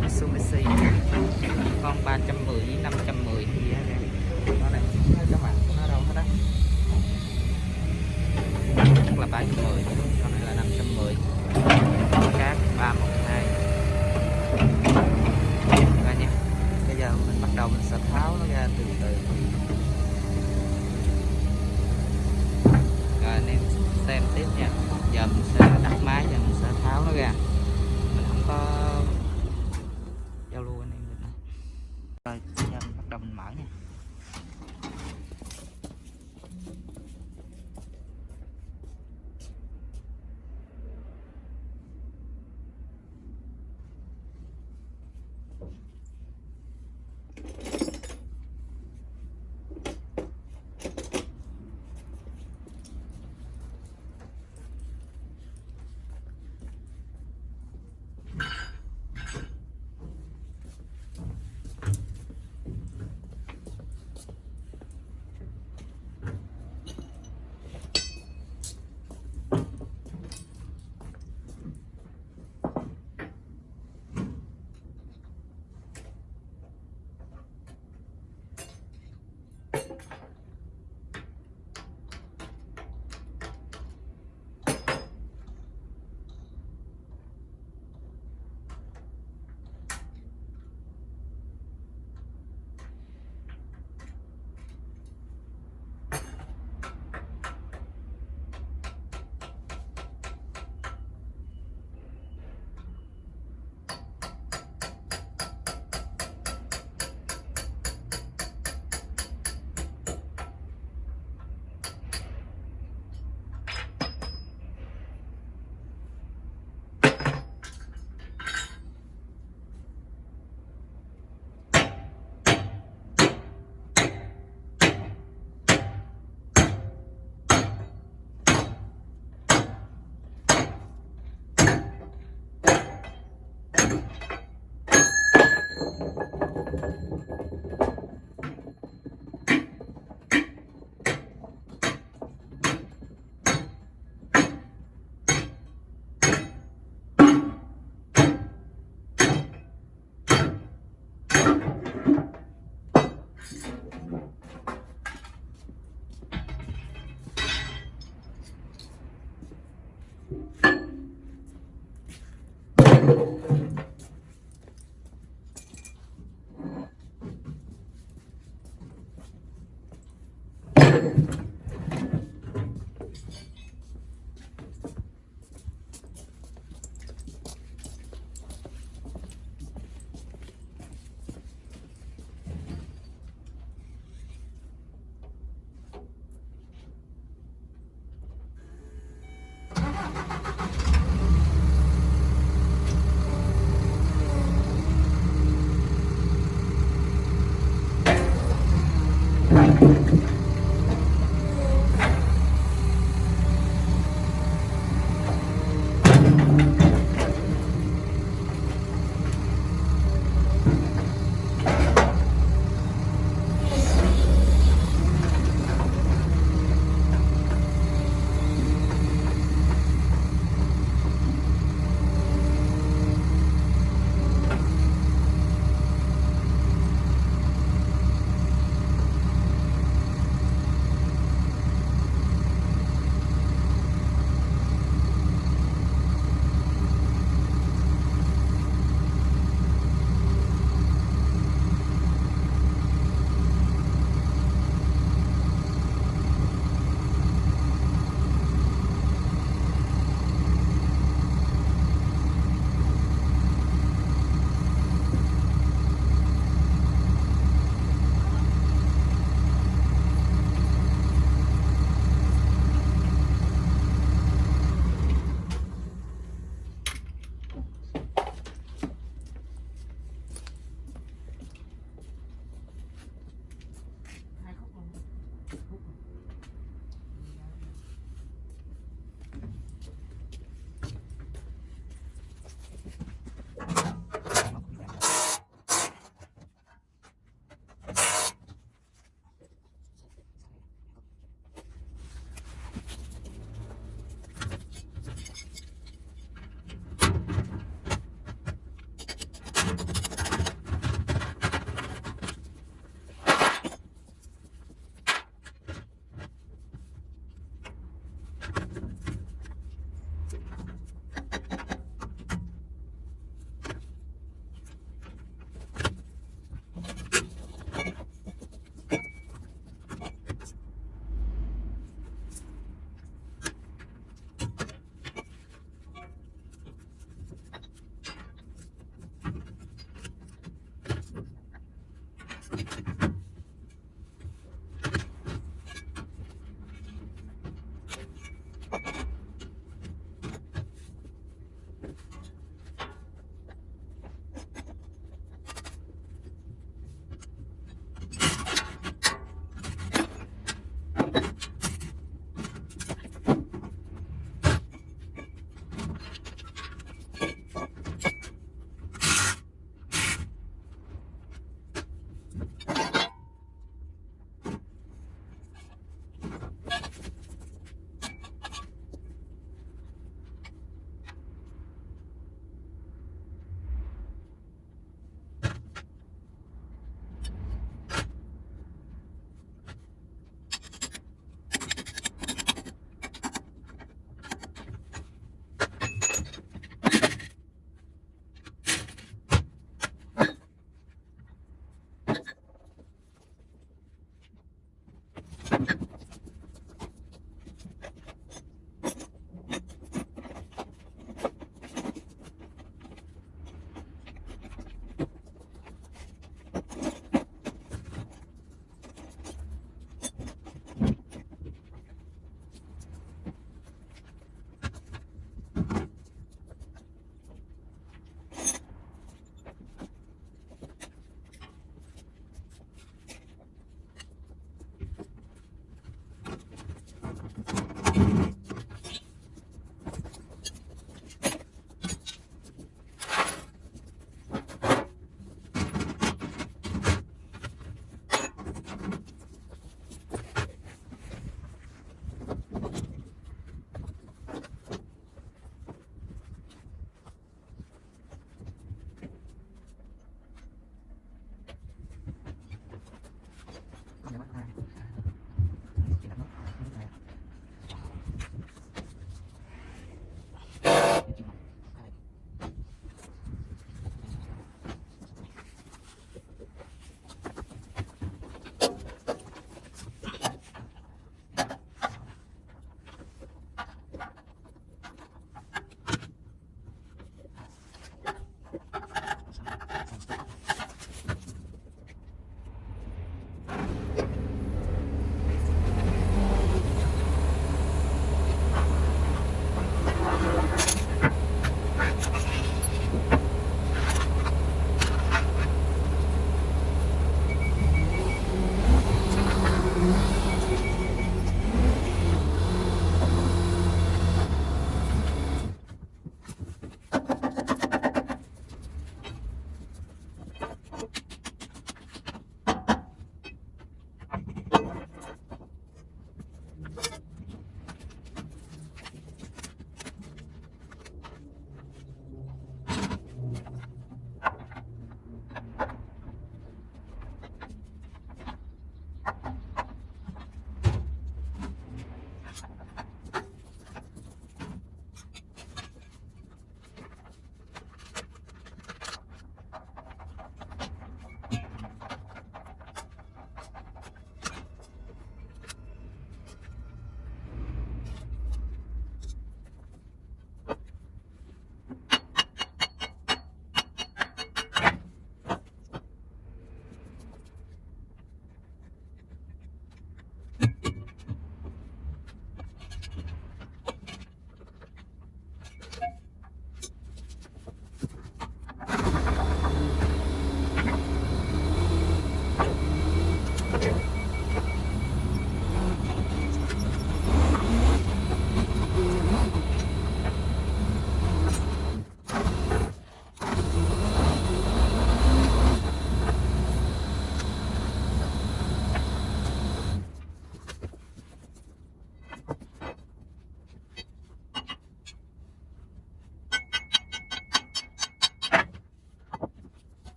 Mitsubishi con 310 với 510 gì đó nó này các bạn nó đâu hết á. Chắc là 310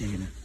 şeyini.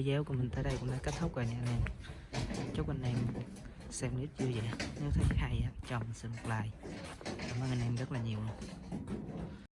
Video của mình tới đây cũng đã kết thúc rồi nha anh em chúc anh em xem clip vui vẻ. Nếu thấy hay cho mình xin một like. Cảm ơn anh em rất là nhiều luôn.